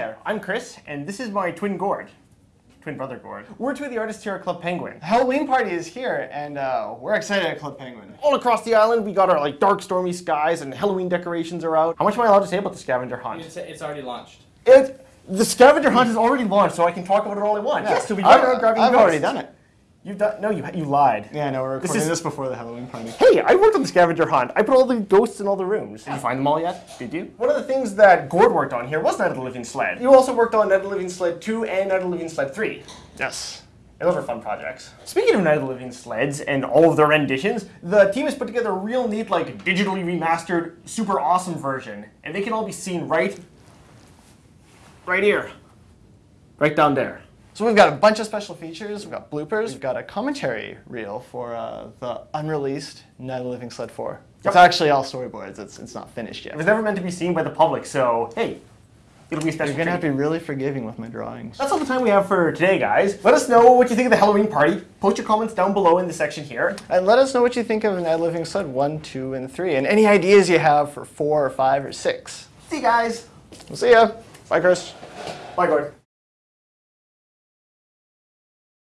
there, I'm Chris, and this is my twin Gord. Twin brother Gord. We're two of the artists here at Club Penguin. Halloween party is here, and uh, we're excited at Club Penguin. All across the island, we got our like dark, stormy skies, and Halloween decorations are out. How much am I allowed to say about the scavenger hunt? It's, it's already launched. It, the scavenger hunt is already launched, so I can talk about it all I want. Yes, so we I've, got out grabbing I've ghosts. already done it. You've done? No, you you lied. Yeah, no, we're This is- this, before the Halloween party. Hey, I worked on the scavenger hunt. I put all the ghosts in all the rooms. Did you find them all yet? Did you? One of the things that Gord worked on here was Night of the Living Sled. You also worked on Night of the Living Sled 2 and Night of the Living Sled 3. Yes. And those are fun projects. Speaking of Night of the Living Sleds and all of their renditions, the team has put together a real neat, like, digitally remastered, super awesome version. And they can all be seen right, right here. Right down there. So we've got a bunch of special features. We've got bloopers. We've got a commentary reel for uh, the unreleased Night of the Living Sled 4. It's actually all storyboards. It's, it's not finished yet. It was never meant to be seen by the public, so hey, it'll be a special You're gonna have to be really forgiving with my drawings. That's all the time we have for today, guys. Let us know what you think of the Halloween party. Post your comments down below in the section here. And let us know what you think of Night of the Living Sled 1, 2, and 3, and any ideas you have for 4 or 5 or 6. See you guys. We'll see ya. Bye, Chris. Bye, Gord.